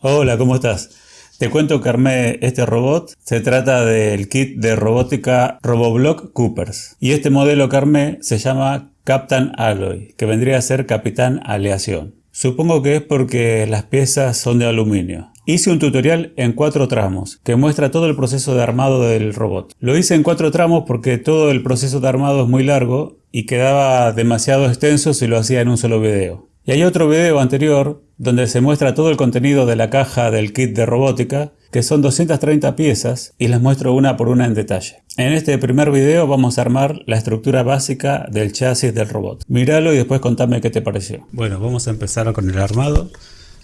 Hola, ¿cómo estás? Te cuento que armé este robot. Se trata del kit de robótica Roboblock Coopers. Y este modelo que armé se llama Captain Alloy, que vendría a ser Capitán Aleación. Supongo que es porque las piezas son de aluminio. Hice un tutorial en cuatro tramos que muestra todo el proceso de armado del robot. Lo hice en cuatro tramos porque todo el proceso de armado es muy largo y quedaba demasiado extenso si lo hacía en un solo video. Y hay otro video anterior donde se muestra todo el contenido de la caja del kit de robótica, que son 230 piezas y las muestro una por una en detalle. En este primer video vamos a armar la estructura básica del chasis del robot. Míralo y después contame qué te pareció. Bueno, vamos a empezar con el armado.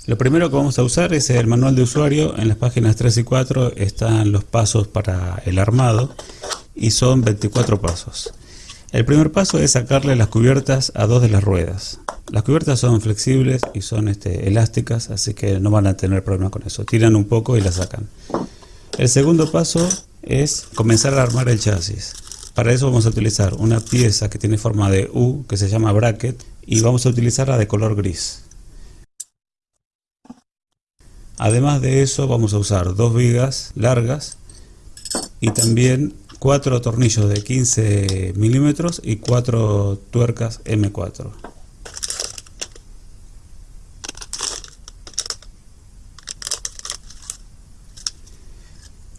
Lo primero que vamos a usar es el manual de usuario. En las páginas 3 y 4 están los pasos para el armado y son 24 pasos. El primer paso es sacarle las cubiertas a dos de las ruedas. Las cubiertas son flexibles y son este, elásticas, así que no van a tener problema con eso. Tiran un poco y la sacan. El segundo paso es comenzar a armar el chasis. Para eso vamos a utilizar una pieza que tiene forma de U, que se llama bracket, y vamos a utilizarla de color gris. Además de eso vamos a usar dos vigas largas y también cuatro tornillos de 15 milímetros y cuatro tuercas M4.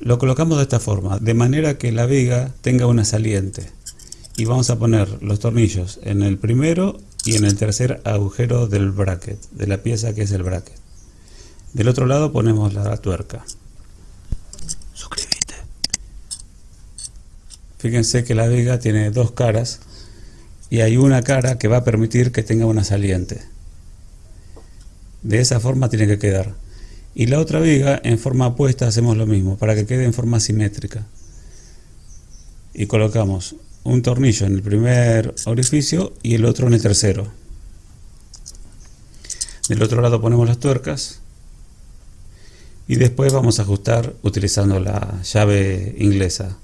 Lo colocamos de esta forma, de manera que la viga tenga una saliente. Y vamos a poner los tornillos en el primero y en el tercer agujero del bracket, de la pieza que es el bracket. Del otro lado ponemos la tuerca. Fíjense que la viga tiene dos caras y hay una cara que va a permitir que tenga una saliente. De esa forma tiene que quedar. Y la otra viga en forma opuesta hacemos lo mismo, para que quede en forma simétrica. Y colocamos un tornillo en el primer orificio y el otro en el tercero. Del otro lado ponemos las tuercas y después vamos a ajustar utilizando la llave inglesa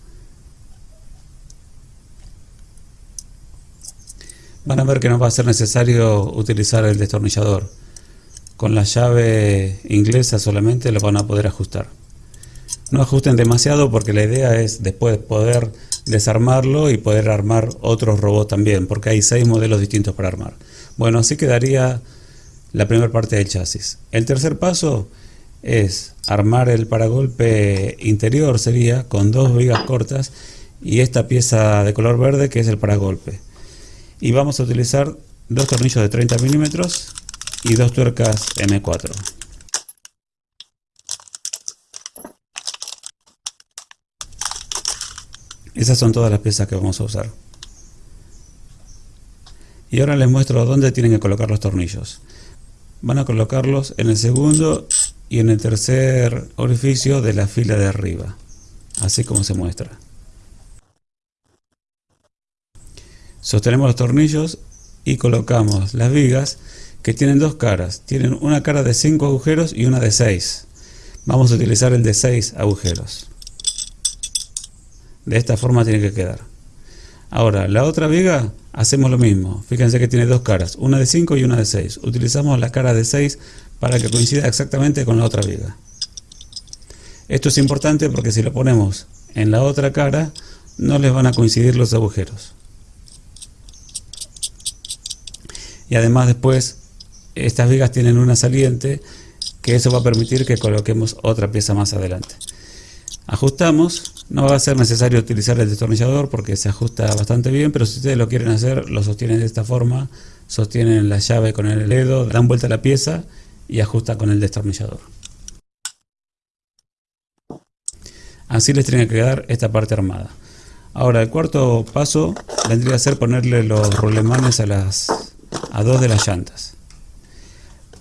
van a ver que no va a ser necesario utilizar el destornillador. Con la llave inglesa solamente lo van a poder ajustar. No ajusten demasiado porque la idea es después poder desarmarlo y poder armar otros robots también, porque hay seis modelos distintos para armar. Bueno, así quedaría la primera parte del chasis. El tercer paso es armar el paragolpe interior, sería con dos vigas cortas y esta pieza de color verde que es el paragolpe y vamos a utilizar dos tornillos de 30 milímetros y dos tuercas M4 esas son todas las piezas que vamos a usar. Y ahora les muestro dónde tienen que colocar los tornillos. Van a colocarlos en el segundo y en el tercer orificio de la fila de arriba así como se muestra Sostenemos los tornillos y colocamos las vigas que tienen dos caras. Tienen una cara de 5 agujeros y una de 6. Vamos a utilizar el de 6 agujeros. De esta forma tiene que quedar. Ahora, la otra viga hacemos lo mismo. Fíjense que tiene dos caras, una de 5 y una de 6. Utilizamos la cara de 6 para que coincida exactamente con la otra viga. Esto es importante porque si lo ponemos en la otra cara, no les van a coincidir los agujeros. Y además después estas vigas tienen una saliente que eso va a permitir que coloquemos otra pieza más adelante. Ajustamos, no va a ser necesario utilizar el destornillador porque se ajusta bastante bien, pero si ustedes lo quieren hacer, lo sostienen de esta forma, sostienen la llave con el dedo, dan vuelta a la pieza y ajustan con el destornillador. Así les tiene que quedar esta parte armada. Ahora el cuarto paso vendría a ser ponerle los rulemanes a las a dos de las llantas.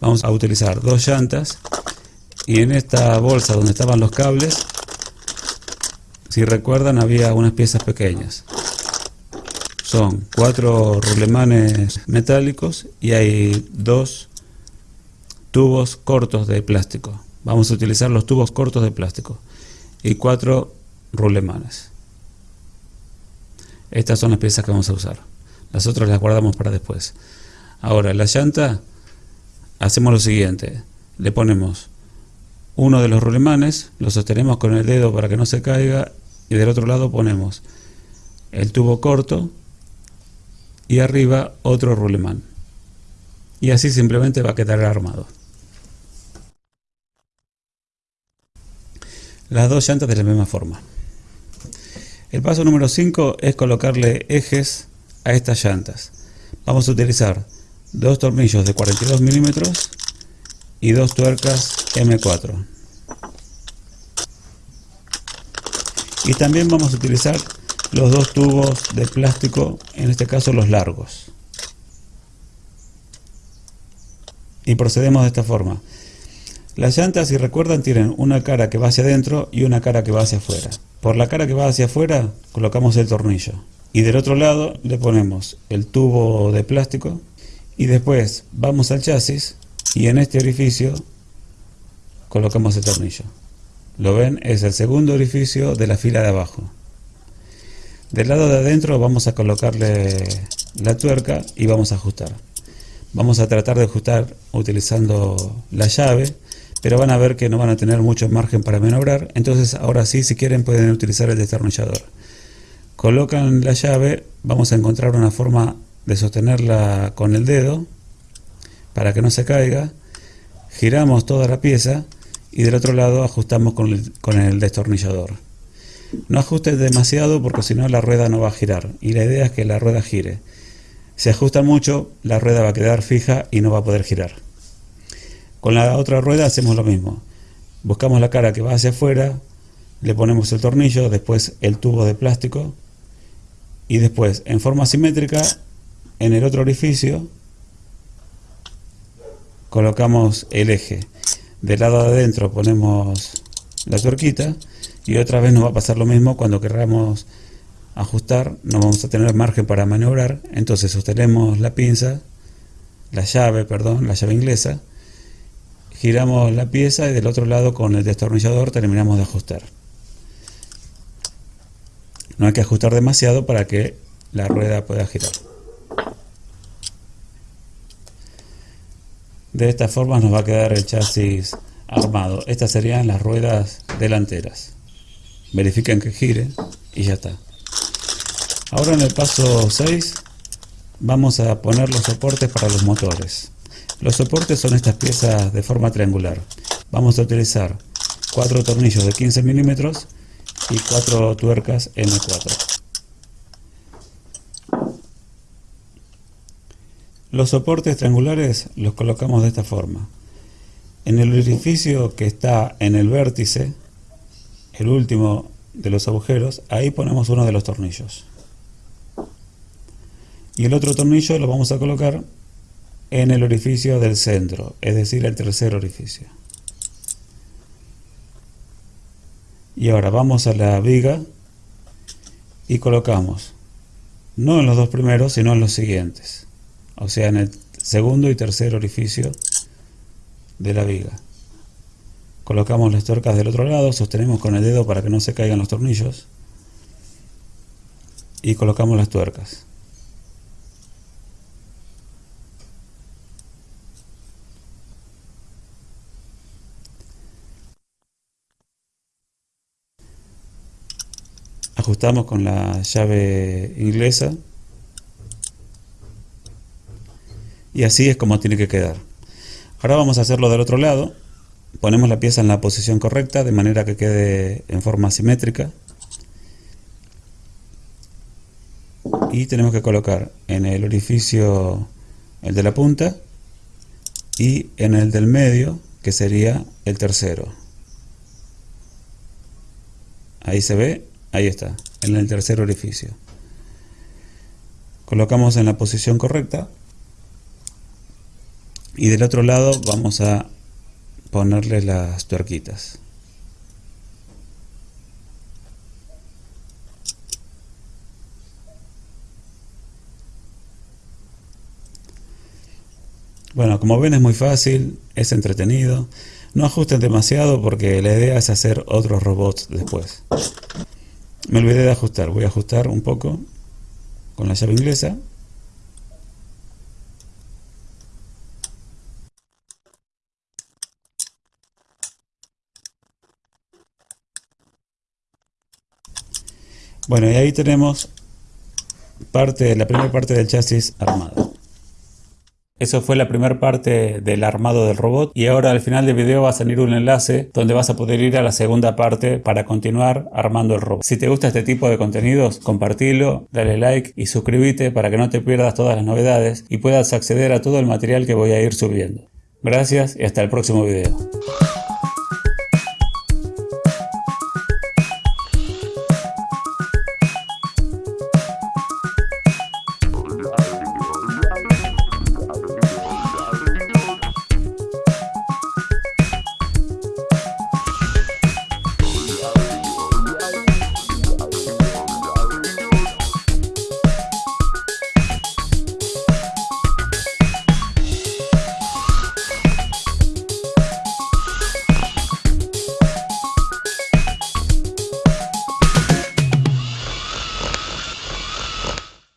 Vamos a utilizar dos llantas y en esta bolsa donde estaban los cables, si recuerdan había unas piezas pequeñas. Son cuatro rulemanes metálicos y hay dos tubos cortos de plástico. Vamos a utilizar los tubos cortos de plástico y cuatro rulemanes. Estas son las piezas que vamos a usar. Las otras las guardamos para después. Ahora, la llanta, hacemos lo siguiente. Le ponemos uno de los rulemanes, lo sostenemos con el dedo para que no se caiga y del otro lado ponemos el tubo corto y arriba otro rulemán. Y así simplemente va a quedar armado. Las dos llantas de la misma forma. El paso número 5 es colocarle ejes a estas llantas. Vamos a utilizar dos tornillos de 42 milímetros y dos tuercas M4. Y también vamos a utilizar los dos tubos de plástico, en este caso los largos. Y procedemos de esta forma. Las llantas, si recuerdan, tienen una cara que va hacia adentro y una cara que va hacia afuera. Por la cara que va hacia afuera colocamos el tornillo. Y del otro lado le ponemos el tubo de plástico y después vamos al chasis y en este orificio colocamos el tornillo. Lo ven, es el segundo orificio de la fila de abajo. Del lado de adentro vamos a colocarle la tuerca y vamos a ajustar. Vamos a tratar de ajustar utilizando la llave, pero van a ver que no van a tener mucho margen para maniobrar. Entonces ahora sí, si quieren pueden utilizar el destornillador. Colocan la llave, vamos a encontrar una forma de sostenerla con el dedo para que no se caiga. Giramos toda la pieza y del otro lado ajustamos con el, destornillador. No ajustes demasiado porque si no la rueda no va a girar y la idea es que la rueda gire. Si ajusta mucho, la rueda va a quedar fija y no va a poder girar. Con la otra rueda hacemos lo mismo. Buscamos la cara que va hacia afuera, le ponemos el tornillo, después el tubo de plástico y después en forma simétrica en el otro orificio colocamos el eje. Del lado de adentro ponemos la tuerquita y otra vez nos va a pasar lo mismo cuando queramos ajustar, no vamos a tener margen para maniobrar, entonces sostenemos la pinza, la llave, perdón, la llave inglesa, giramos la pieza y del otro lado con el destornillador terminamos de ajustar. No hay que ajustar demasiado para que la rueda pueda girar. De esta forma nos va a quedar el chasis armado. Estas serían las ruedas delanteras verifiquen que gire y ya está. Ahora en el paso 6 vamos a poner los soportes para los motores. Los soportes son estas piezas de forma triangular. Vamos a utilizar cuatro tornillos de 15 milímetros y cuatro tuercas M4. Los soportes triangulares los colocamos de esta forma. En el orificio que está en el vértice el último de los agujeros, ahí ponemos uno de los tornillos. Y el otro tornillo lo vamos a colocar en el orificio del centro, es decir, el tercer orificio. Y ahora vamos a la viga y colocamos, no en los dos primeros, sino en los siguientes. O sea, en el segundo y tercer orificio de la viga. Colocamos las tuercas del otro lado, sostenemos con el dedo para que no se caigan los tornillos y colocamos las tuercas. Ajustamos con la llave inglesa. Y así es como tiene que quedar. Ahora vamos a hacerlo del otro lado. Ponemos la pieza en la posición correcta de manera que quede en forma simétrica. Y tenemos que colocar en el orificio el de la punta y en el del medio que sería el tercero. Ahí se ve, ahí está, en el tercer orificio colocamos en la posición correcta y del otro lado vamos a ponerle las tuerquitas. Bueno, como ven es muy fácil, es entretenido. No ajusten demasiado porque la idea es hacer otros robots después. Me olvidé de ajustar, voy a ajustar un poco con la llave inglesa. Bueno, y ahí tenemos parte, la primera parte del chasis armado. Eso fue la primera parte del armado del robot y ahora al final del video va a salir un enlace donde vas a poder ir a la segunda parte para continuar armando el robot. Si te gusta este tipo de contenidos, compartilo, dale like y suscríbete para que no te pierdas todas las novedades y puedas acceder a todo el material que voy a ir subiendo. Gracias y hasta el próximo video.